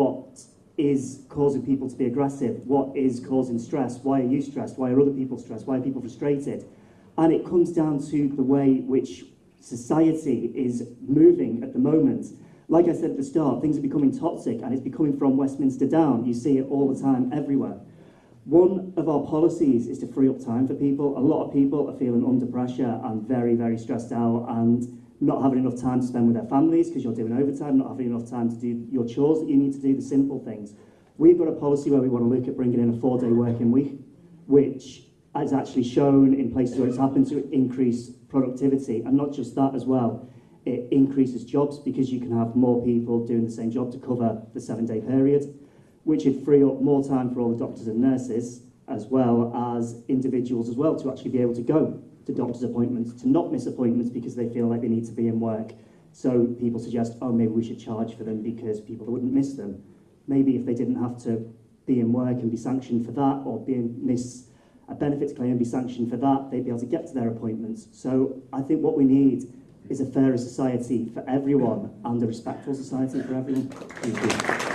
what is causing people to be aggressive, what is causing stress, why are you stressed, why are other people stressed, why are people frustrated. And it comes down to the way which society is moving at the moment. Like I said at the start, things are becoming toxic and it's becoming from Westminster down. You see it all the time, everywhere. One of our policies is to free up time for people. A lot of people are feeling under pressure and very, very stressed out and not having enough time to spend with their families because you're doing overtime, not having enough time to do your chores that you need to do, the simple things. We've got a policy where we want to look at bringing in a four-day working week, which has actually shown in places where it's happened to increase productivity, and not just that as well, it increases jobs because you can have more people doing the same job to cover the seven-day period, which would free up more time for all the doctors and nurses, as well as individuals as well, to actually be able to go to doctor's appointments, to not miss appointments because they feel like they need to be in work. So people suggest, oh, maybe we should charge for them because people wouldn't miss them. Maybe if they didn't have to be in work and be sanctioned for that, or be in, miss a benefits claim and be sanctioned for that, they'd be able to get to their appointments. So I think what we need is a fairer society for everyone and a respectful society for everyone.